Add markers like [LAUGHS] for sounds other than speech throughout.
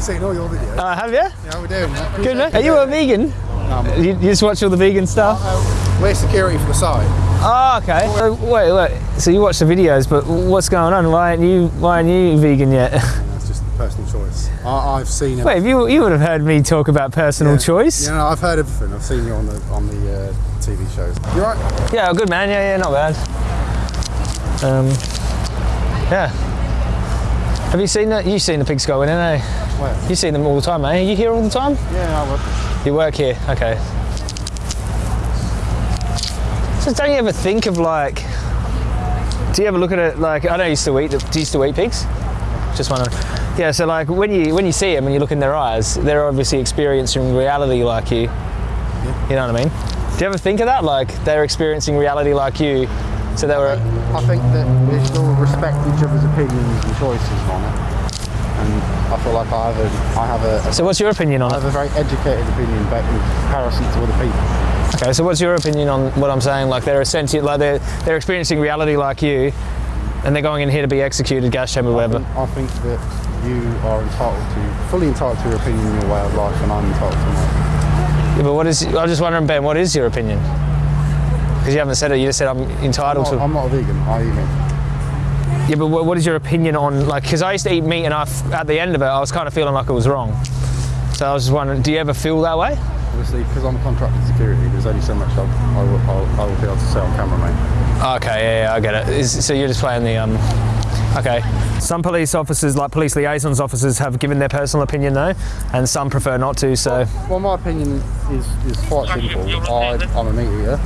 I've seen all your videos. Uh, have you? yeah, we're doing. Good man. Are you a vegan? Um, You, you just watch all the vegan stuff? we're security for the site. Oh, okay. So, wait, wait. So you watch the videos, but what's going on? Why aren't you? Why aren't you vegan yet? That's just a personal choice. I, I've seen it. Wait, you you would have heard me talk about personal choice. Yeah, no, I've heard everything. I've seen you on the on the uh, TV shows. You're right. Yeah, good man. Yeah, yeah, not bad. Um, yeah. Have you seen that? You've seen the pigs go in, eh? Where? You see them all the time, eh? You here all the time? Yeah, I work. You work here, okay. So don't you ever think of like, do you ever look at it like, I know you still eat, do you still eat pigs? Just wondering. Yeah, so like when you when you see them and you look in their eyes, they're obviously experiencing reality like you. You know what I mean? Do you ever think of that? Like they're experiencing reality like you, so they were. I think that we should all respect each other's opinions and choices on it. And I feel like I have a, I have a, So what's your opinion on I it? I have a very educated opinion but in comparison to other people. Okay, so what's your opinion on what I'm saying? Like they're a sentient, like they're they're experiencing reality like you, and they're going in here to be executed, gas chamber, I whatever. think, I think that you are entitled to, fully entitled to your opinion your way of life, and I'm entitled to mine. Yeah, but what is? I'm just wondering, Ben, what is your opinion? Because you haven't said it. You just said I'm entitled I'm not, to. I'm not a vegan. I eat meat. Yeah, but what, what is your opinion on like? Because I used to eat meat, and I, at the end of it, I was kind of feeling like it was wrong. So I was just wondering, do you ever feel that way? Obviously, because I'm a contracted security, there's only so much I, I, will, I'll, I will be able to say on camera, mate. Okay, yeah, yeah I get it. Is, so you're just playing the um. Okay. Some police officers, like police liaisons officers, have given their personal opinion though, and some prefer not to. So Well, my opinion is, is quite simple. I, I'm a meat eater,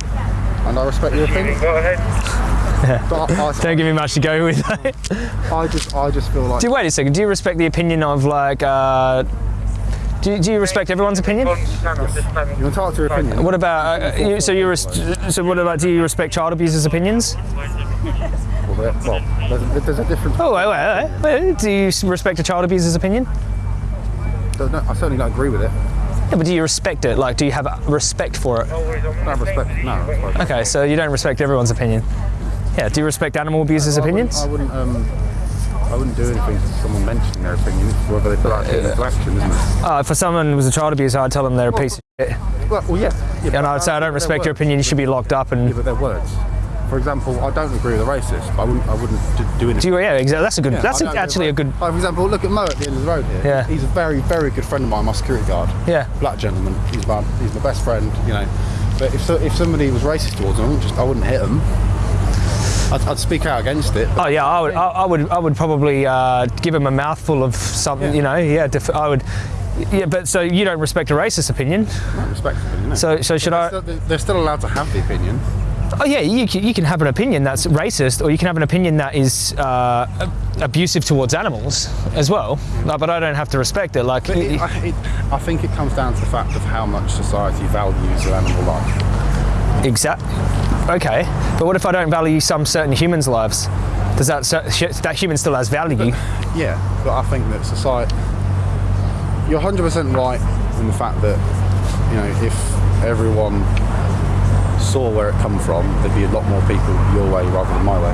and I respect your opinion. Go ahead. [LAUGHS] But I, [LAUGHS] don't give me much to go with. I, I just, I just feel like do you wait a second? Do you respect the opinion of like? Uh, do, you- do you respect everyone's opinion? you're entitled to your opinion. What about uh, you, so you so what about do you respect child abusers' opinions? Well, there- well, there's, there's a difference. Oh wait, wait, wait, wait. Do you respect a child abuser's opinion? No, I certainly don't agree with it. Yeah, but do you respect it? Like, do you have respect for it? Don't respect. No. Suppose. Okay, so you don't respect everyone's opinion. Yeah. Do you respect animal abusers' I opinions? I wouldn't. Um, I wouldn't do anything to someone mentioning their opinion, whether they put that into action, isn't it? Uh, if someone was a child abuser, I'd tell them they're a piece of shit. Well, well yeah. yeah And I'd say I don't respect your opinion. You should be locked up. Yeah, And but they're words. For example, I don't agree with a racist. But I wouldn't. I wouldn't do anything. do you? Yeah, exactly. That's a good. Yeah, that's a, actually a good. Like, for example, look at Mo at the end of the road here. Yeah. He's a very, very good friend of mine, my security guard. Yeah. Black gentleman. He's my, he's my best friend. You know. But if so, if somebody was racist towards him, I wouldn't just I wouldn't hit him. I'd, I'd speak out against it. Oh yeah, I would. I, I would. I would probably uh, give him a mouthful of something. Yeah. You know. Yeah. I would. Yeah, but so you don't respect a racist opinion. I don't respect it, you know. So so should they're, I? still, they're still allowed to have the opinion. Oh yeah, you can, you can have an opinion that's racist, or you can have an opinion that is uh, abusive towards animals as well. But I don't have to respect it. Like, But it, I, it, I think it comes down to the fact of how much society values animal life. Exactly. Okay, but what if I don't value some certain humans' lives? Does that that human still has value? Yeah, but I think that society. You're 100% right in the fact that, you know, if everyone saw where it come from, there'd be a lot more people your way rather than my way.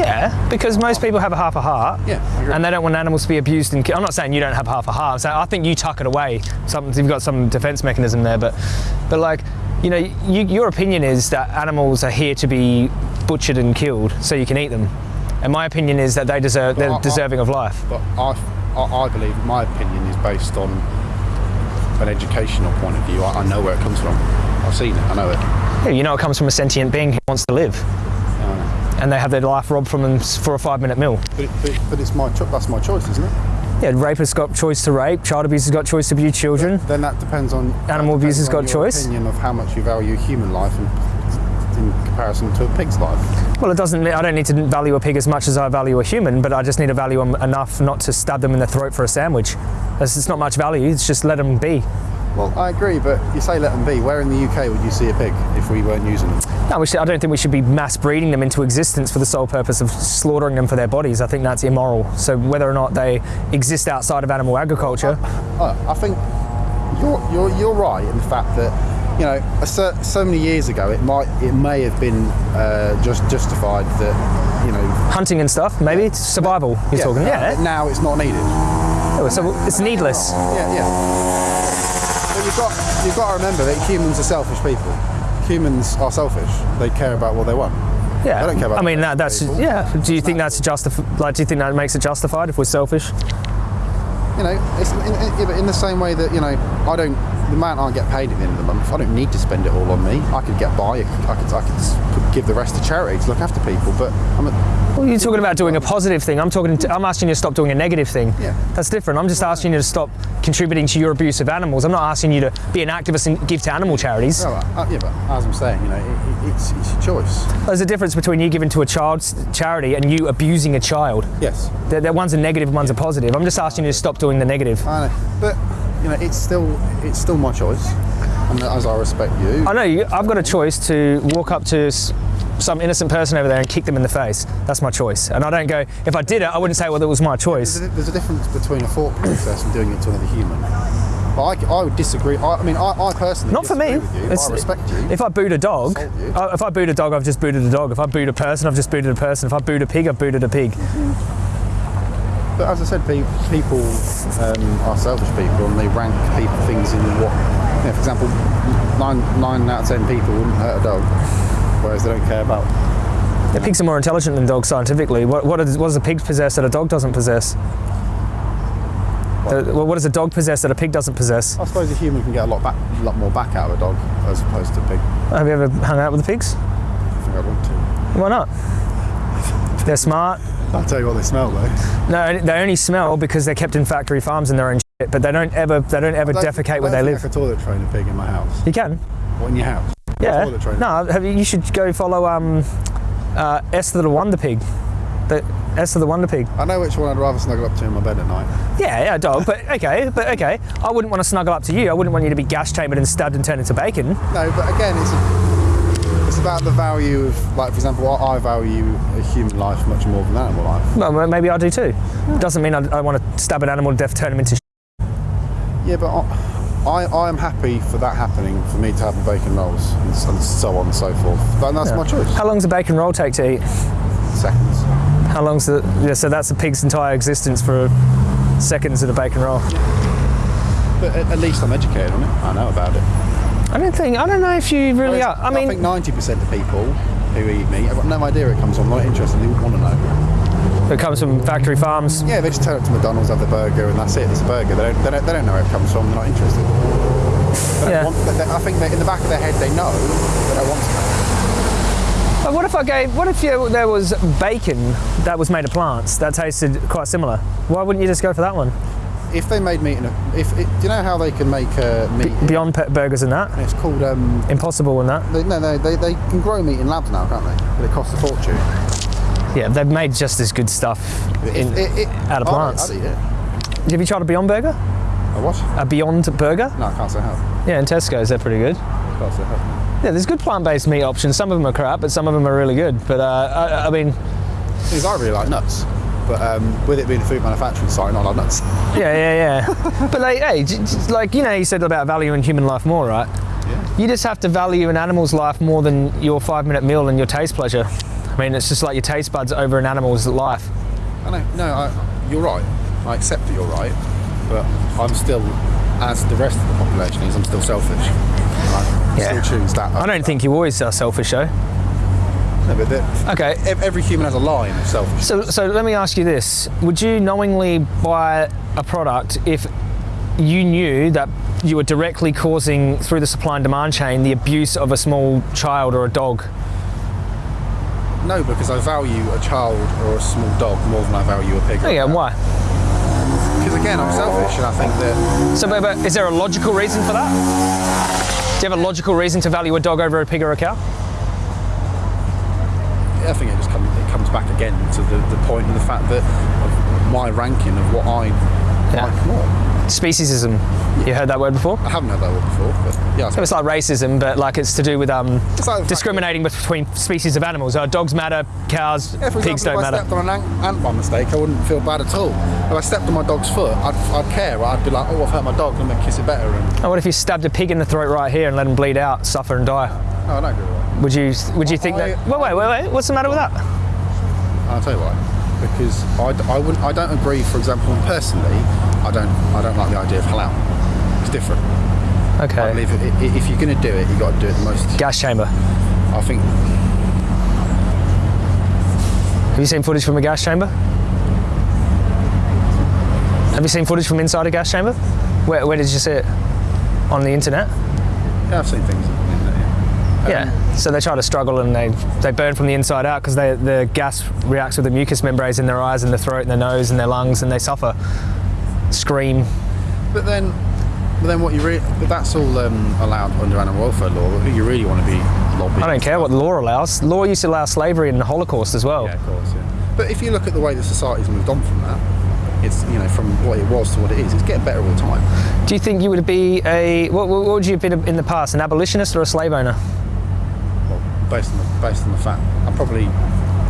Yeah, because most people have a half a heart. Yeah, And they don't want animals to be abused and ki- I'm not saying you don't have half a heart. I'm saying I think you tuck it away. Something you've got some defense mechanism there, but but like you know, you, your opinion is that animals are here to be butchered and killed so you can eat them. And my opinion is that they deserve but they're I- deserving of life. But I, I, I believe my opinion is based on an educational point of view. I, I know where it comes from. I've seen it. I know it. Yeah, you know it comes from a sentient being who wants to live. And they have their life robbed from them for a five minute meal. But, it, but, but it's my cho- that's my choice, isn't it? Yeah, rapists got choice to rape, child abuse has got choice to abuse children. Then that depends on Animal that abuse has depends got choice. Opinion of how much you value human life in, comparison to a pig's life. Well, it doesn't. Mean I don't need to value a pig as much as I value a human, but I just need to value them enough not to stab them in the throat for a sandwich. It's not much value. It's just let them be. Well, I agree, but you say let them be. Where in the UK would you see a pig if we weren't using them? No, we should, I don't think we should be mass breeding them into existence for the sole purpose of slaughtering them for their bodies. I think that's immoral. So whether or not they exist outside of animal agriculture, Uh, I think you're, you're, you're right in the fact that you know cer- so many years ago it might it may have been uh, just justified that you know hunting and stuff, maybe it's survival. You're talking, but yeah. Now it's not needed. Oh, So it's needless. Yeah, yeah. You've got you've got to remember that humans are selfish people. Humans are selfish. They care about what they want. Yeah. I don't care about I mean, that, that's people. yeah. Do you think that's justified? Like, do you think that makes it justified if we're selfish? You know, it's in, in, in the same way that you know I don't. The amount I get paid at the end of the month, I don't need to spend it all on me. I could get by. I could, I could, I could give the rest to charity to look after people. But I'm a, Well, you're talking about doing a positive thing. I'm talking. To, I'm asking you to stop doing a negative thing. Yeah. That's different. I'm just asking you to stop contributing to your abuse of animals. I'm not asking you to be an activist and give to animal charities. well, uh, yeah, but as I'm saying, you know, it, it, it's, it's your choice. There's a difference between you giving to a child's charity and you abusing a child. Yes, That that one's a negative, one's a positive. I'm just asking you to stop doing the negative. I know. But you know, it's still it's still my choice, and as I respect you, I know you, I've got a choice to walk up to some innocent person over there and kick them in the face. That's my choice. And I don't go, if I did it, I wouldn't say, well, that was my There's choice. a, there's a difference between a thought process and doing it to another human. But I, I would disagree. I, I mean, I, I personally Not for me. With you, I respect you. If I boot a dog, uh, if I boot a dog, I've just booted a dog. If I boot a person, I've just booted a person. If I boot a pig, I've booted a pig. but as I said, people um, are selfish people, and they rank people things in what. Know, for example, nine nine out of ten people wouldn't hurt a dog, whereas they don't care about. Yeah, pigs are more intelligent than dogs scientifically. What, what, is, what does a pig possess that a dog doesn't possess? Uh, well, what does a dog possess that a pig doesn't possess? I suppose a human can get a lot back, a lot more back out of a dog as opposed to a pig. Have you ever hung out with the pigs? I think I'd want to. Why not? They're smart. I'll tell you what they smell though. No, they only smell because they're kept in factory farms and they're shit. But they don't ever, they don't ever don't- defecate where they live. I toilet train a pig in my house. You can. What in your house? Yeah. Toilet train. No, have you, you should go follow um, uh, Esther the Wonder Pig. The Esther the Wonder Pig. I know which one I'd rather snuggle up to in my bed at night. Yeah, yeah, dog. But okay, but okay. I wouldn't want to snuggle up to you. I wouldn't want you to be gas chambered and stabbed and turned into bacon. No, but again, it's a, it's about the value of, like, for example, I I value a human life much more than animal life. Well, maybe I do too. Doesn't mean I, I want to stab an animal to death, turn him into. Yeah, but I, I, am happy for that happening, for me to have the bacon rolls and, and so on and so forth. And that's my choice. How long does a bacon roll take to eat? Seconds. How long's the? Yeah, so that's the pig's entire existence for seconds of the bacon roll. But at, least I'm educated on it. I know about it. I don't think. I don't know if you really are. I mean, I think 90% of people who eat meat, I've got no idea it comes from. I'm not interested. They wouldn't want to know. It comes from factory farms. Yeah, they just turn up to McDonald's, have the burger, and that's it. It's a burger. They don't, they don't, they don't know where it comes from. They're not interested. They Yeah. want, they, I think in the back of their head they know, but they don't want to know. But what if I gave? What if you, there was bacon that was made of plants that tasted quite similar? Why wouldn't you just go for that one? If they made meat in a, if it, do you know how they can make uh, meat? Beyond Pet Burgers and that, It's called um. impossible and that. They, no, no, they, they can grow meat in labs now, can't they? But it costs a fortune. Yeah, they've made just as good stuff. In, It- it- out of I'd- plants. I'd have you tried a Beyond Burger? A what? A Beyond Burger? No, I can't say how. Yeah, in Tesco's they're pretty good. Can't say how. Yeah, there's good plant-based meat options. Some of them are crap, but some of them are really good. But uh, I, I mean, Because I really like nuts, but um, with it being a food manufacturing site, I like nuts. yeah, yeah, yeah. [LAUGHS] but like, hey, j- j- like you know, you said about valuing human life more, right? Yeah. You just have to value an animal's life more than your five-minute meal and your taste pleasure. I mean, it's just like your taste buds over an animal's life. I know. No, I, you're right. I accept that you're right, but I'm still, as the rest of the population is, I'm still selfish. I Yeah. still choose that. I don't think you always are selfish, though. No, but the, Okay, every human has a line of selfish. So, so let me ask you this: Would you knowingly buy a product if you knew that you were directly causing, through the supply and demand chain, the abuse of a small child or a dog? No, because I value a child or a small dog more than I value a pig. Oh yeah, and why? Because again, I'm selfish, and I think that So, but, but is there a logical reason for that? Do you have a logical reason to value a dog over a pig or a cow? I think it just comes it comes back again to the, the point of the fact that of my ranking of what I Yeah. like more. Speciesism. You heard that word before? I haven't heard that word before, but yeah, So it's like racism, but like it's to do with um, like the fact discriminating between species of animals. Uh, dogs matter, cows, Yeah, for pigs example, don't if I matter. stepped on an ant, ant by mistake, I wouldn't feel bad at all. If I stepped on my dog's foot, I'd, I'd care. I'd be like, oh, I've hurt my dog, let me kiss it better. And And what if you stabbed a pig in the throat right here and let him bleed out, suffer and die? no, I don't agree with that. Would you would you think I- that? Wait, wait, wait, wait. What's the matter with that? I'll tell you why. Because I, I wouldn't I don't agree. For example, personally, I don't I don't like the idea of halal. It's different. I Okay. believe i- i- if you're going to do it, you've got to do it the most. Gas chamber. I think Have you seen footage from a gas chamber? Have you seen footage from inside a gas chamber? Where, where did you see it? On the internet? yeah, I've seen things. in there, yeah. Yeah. Um, So they try to struggle and they, they burn from the inside out because the gas reacts with the mucous membranes in their eyes and their throat and their nose and their lungs and they suffer. Scream. But then, but then what you really, but that's all um, allowed under animal welfare law. But who you really want to be lobbying? I don't care what the law allows. Law used to allow slavery and the Holocaust as well. Yeah, of course. Yeah. But if you look at the way that society's moved on from that, it's you know from what it was to what it is. It's getting better all the time. Do you think you would be a what, what would you have been in the past, an abolitionist or a slave owner? Based on the based on the fact, I'm probably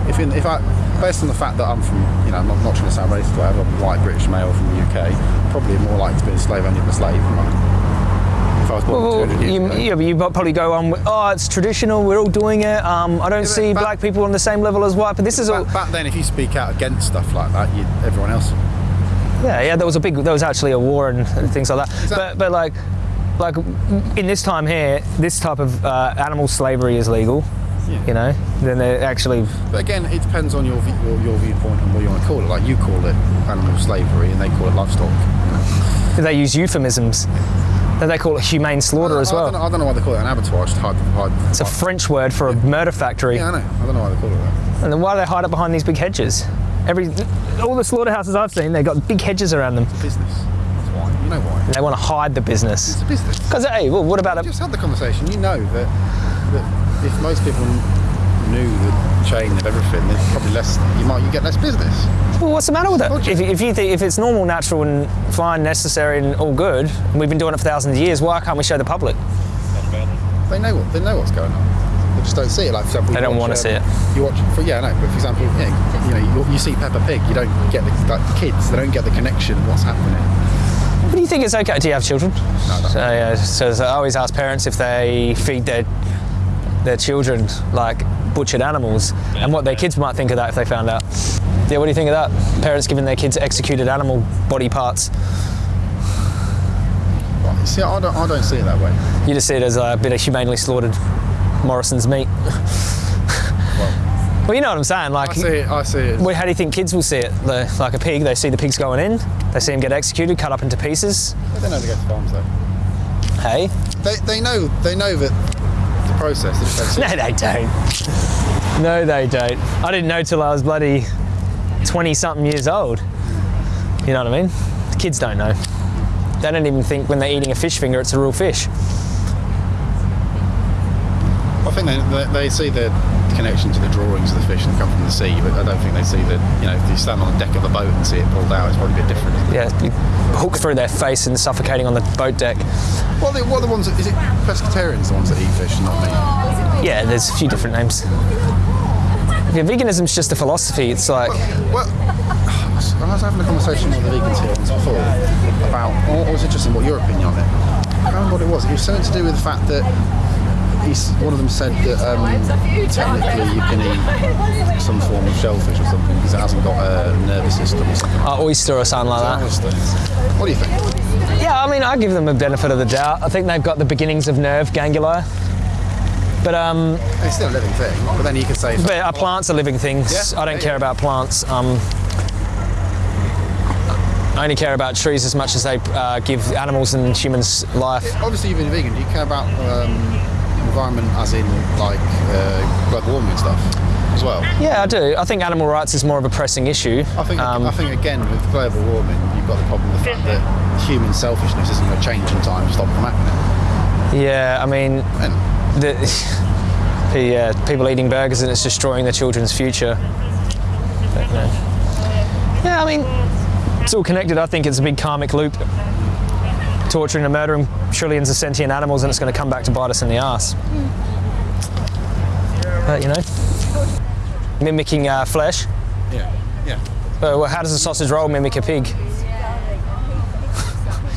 if in, if I based on the fact that I'm from you know I'm not, not trying to sound racist or whatever, I'm a white British male from the UK, probably more likely to be a slave owner than a slave. Right? If I was born Well, 200 years you, ago. yeah, but you probably go on. with, Oh, it's traditional. We're all doing it. Um, I don't but see back- black people on the same level as white. But this is all. Back, back then, if you speak out against stuff like that, you, everyone else. Yeah, yeah. There was a big. There was actually a war and, and things like that. Exactly. But but like like in this time here, this type of uh, animal slavery is legal. Yeah. You know, then they actually. But again, it depends on your, view, your your viewpoint and what you want to call it. Like you call it animal slavery, and they call it livestock. They use euphemisms. They call it humane slaughter as I, I, don't well. I don't know why they call it an abattoir. Just hide, hide, It's a French word for a murder factory. yeah, I know. I don't know why they call it that. And then why do they hide it behind these big hedges? Every all the slaughterhouses I've seen, they've got big hedges around them. It's Business. You know why. They want to hide the business. It's a business. Because hey, well, what about You it? just had the conversation. You know that that if most people knew the chain of everything, there's probably less. You might you get less business. Well, what's the matter with it? If, if you think if it's normal, natural, and fine, necessary, and all good, and we've been doing it for thousands of years, why can't we show the public? They know what they know what's going on. They just don't see it. Like for example, They don't watch, wanna see um, it. You watch, for, yeah, no. But for example, yeah, you know, you, you see Peppa Pig. You don't get the like, kids. They don't get the connection. of What's happening? What do you think it's okay? Do you have children? No, don't. So, yeah, so I always ask parents if they feed their their children like butchered animals, and what their kids might think of that if they found out. Yeah, what do you think of that? Parents giving their kids executed animal body parts. Right, See, I don't, I don't see it that way. You just see it as a bit of humanely slaughtered Morrison's meat. [LAUGHS] Well, Well, you know what I'm saying. Like, I see it. I see it. Well, how do you think kids will see it? The, like a pig, they see the pigs going in, they see them get executed, cut up into pieces. They don't know to go to farms though. Hey? They, they know they know that the process. They just don't see No, they don't. No, they don't. I didn't know till I was bloody 20 something years old. You know what I mean? Kids don't know. They don't even think when they're eating a fish finger it's a real fish. I think they, they, they see the connection to the drawings of the fish that come from the sea, but I don't think they see that. You know, if you stand on the deck of a boat and see it pulled out, it's probably a bit different. Yeah, you hook through their face and suffocating on the boat deck. What are, the, what are the ones? That, is it pescatarians the ones that eat fish, not me? Yeah, there's a few different names. Yeah, veganism's just a philosophy. It's like, Well, [SIGHS] I was having a conversation with the vegans here once before about, or was it just what your opinion on it? I can't remember what it was. It was something to do with the fact that he's, one of them said that um, technically you can eat some form of shellfish or something because it hasn't got a nervous system or something. uh, oyster or something like that. What do you think? Yeah, I mean, I give them a benefit of the doubt. I think they've got the beginnings of nerve ganglia. But um, It's still a living thing, but then you could say. but uh, plants are living things. Yeah, I don't yeah, care yeah. about plants. Um, I only care about trees as much as they uh, give animals and humans life. Obviously, you've been vegan. Do you care about um, environment, as in like uh, global warming and stuff, as well? Yeah, I do. I think animal rights is more of a pressing issue. I think, Um, I think again with global warming, you've got the problem with the fact that human selfishness isn't going to change in time to stop from happening. yeah, I mean, And the, [LAUGHS] the yeah, people eating burgers and it's destroying their children's future. But, yeah. yeah, I mean, it's all connected. I think it's a big karmic loop. Torturing and murdering trillions of sentient animals, and it's going to come back to bite us in the ass. But you know, mimicking uh, flesh. yeah, yeah. Uh, well, how does a sausage roll mimic a pig? [LAUGHS]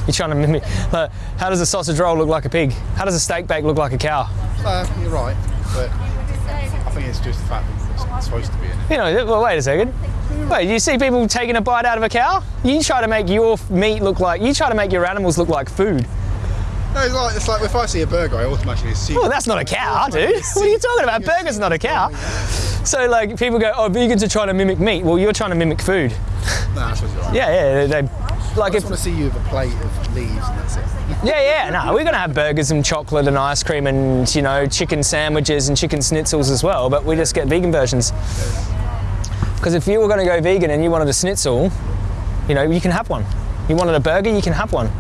You're trying to mimic. Like, how does a sausage roll look like a pig? How does a steak bake look like a cow? Uh, you're right, but I think it's just the fact that it's supposed to be in it. You know, well, wait a second. Wait, you see people taking a bite out of a cow? You try to make your meat look like, you try to make your animals look like food. No, it's like, it's like if I see a burger, I automatically assume. Well, that's not a cow, dude. What are you talking about? [LAUGHS] Burger's not a cow. So, like, people go, oh, vegans are trying to mimic meat. Well, you're trying to mimic food. Nah, that's what you're right. Yeah, yeah, they, like I if, just want to see you with a plate of leaves and that's it. [LAUGHS] yeah, yeah, no, we're gonna have burgers and chocolate and ice cream and, you know, chicken sandwiches and chicken schnitzels as well, but we just get vegan versions. Because if you were gonna go vegan and you wanted a schnitzel, you know, you can have one. You wanted a burger, you can have one.